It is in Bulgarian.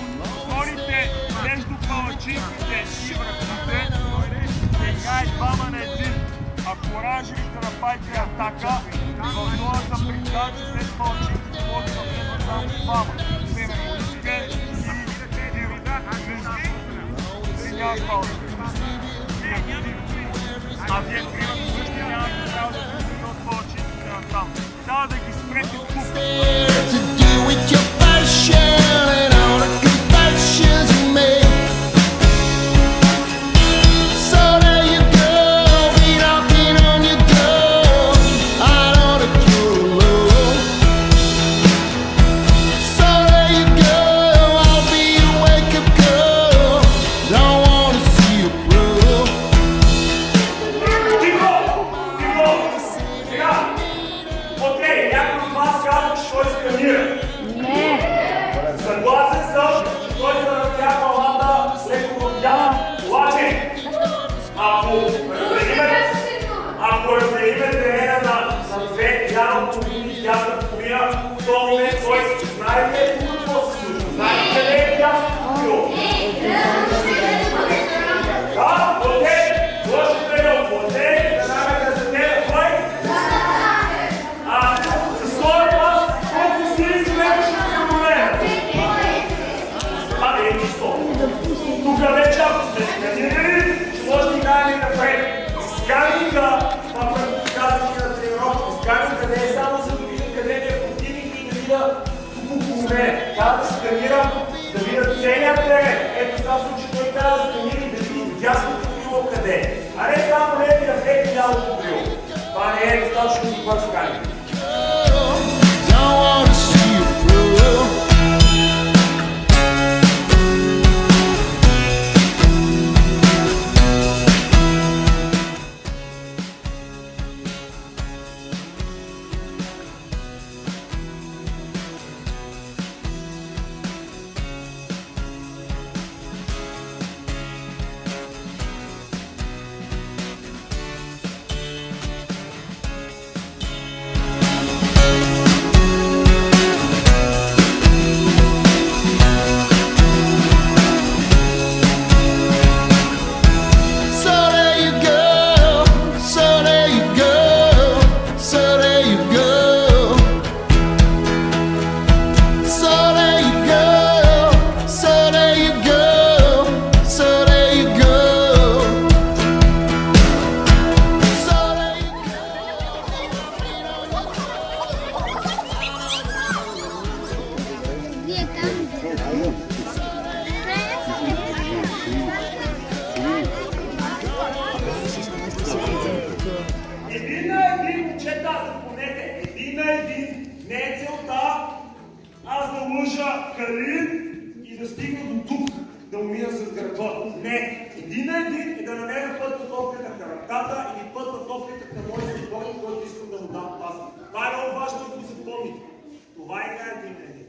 в хорите, между палачинките и връбките. Сега е двама на един. Ако ранжерите на Пайка е атака, в новата приказа, след палачинките може да бъдат само двама. Мемоничка и Дирда. Сега е палачинките. А вие тримате той сканира. Съгласен съм, той се надя палата леко в тях. Обаче, ако разделиме, ако разделиме терена на, на две вяра половини и дясна половина, то мене. Трябва да сканирам, да видя целият терен. Ето този случай той трябва да сканира и да види дясното крило къде. А не само левия бек и лявото крило. Това не е достатъчно добър сканинг. Момчета, запомнете, един на един не е целта аз да лъжа Калин и да стигна до тук, да умина с гърба. Не, един на един е да намеря път на топката към ръката или път на топката към моят съборник, който искам да му дам пас. Това е много важно да го запомните. Това е игра един на един.